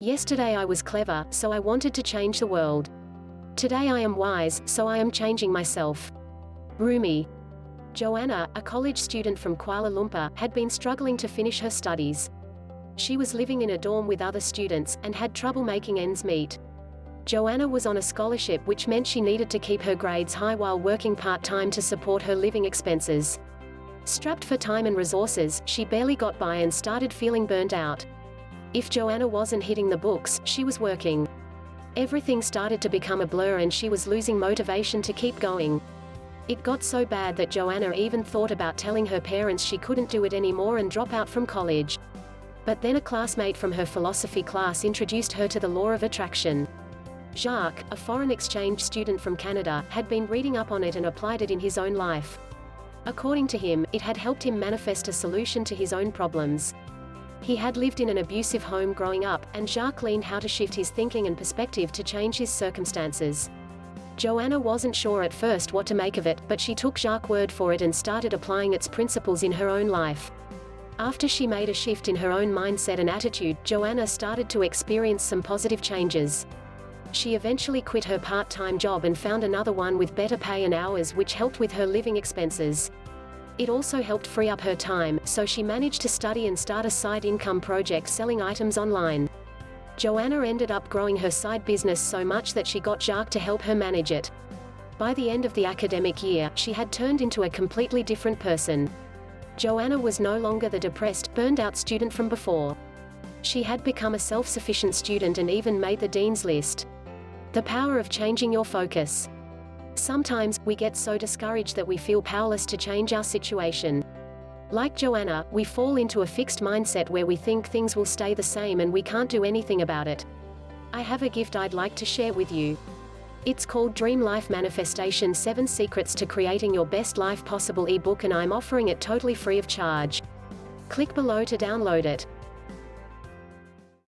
Yesterday I was clever, so I wanted to change the world. Today I am wise, so I am changing myself. Rumi. Joanna, a college student from Kuala Lumpur, had been struggling to finish her studies. She was living in a dorm with other students, and had trouble making ends meet. Joanna was on a scholarship which meant she needed to keep her grades high while working part-time to support her living expenses. Strapped for time and resources, she barely got by and started feeling burnt out. If Joanna wasn't hitting the books, she was working. Everything started to become a blur and she was losing motivation to keep going. It got so bad that Joanna even thought about telling her parents she couldn't do it anymore and drop out from college. But then a classmate from her philosophy class introduced her to the law of attraction. Jacques, a foreign exchange student from Canada, had been reading up on it and applied it in his own life. According to him, it had helped him manifest a solution to his own problems. He had lived in an abusive home growing up, and Jacques learned how to shift his thinking and perspective to change his circumstances. Joanna wasn't sure at first what to make of it, but she took Jacques' word for it and started applying its principles in her own life. After she made a shift in her own mindset and attitude, Joanna started to experience some positive changes. She eventually quit her part-time job and found another one with better pay and hours which helped with her living expenses. It also helped free up her time, so she managed to study and start a side income project selling items online. Joanna ended up growing her side business so much that she got Jacques to help her manage it. By the end of the academic year, she had turned into a completely different person. Joanna was no longer the depressed, burned out student from before. She had become a self-sufficient student and even made the dean's list. The power of changing your focus. Sometimes, we get so discouraged that we feel powerless to change our situation. Like Joanna, we fall into a fixed mindset where we think things will stay the same and we can't do anything about it. I have a gift I'd like to share with you. It's called Dream Life Manifestation 7 Secrets to Creating Your Best Life Possible ebook and I'm offering it totally free of charge. Click below to download it.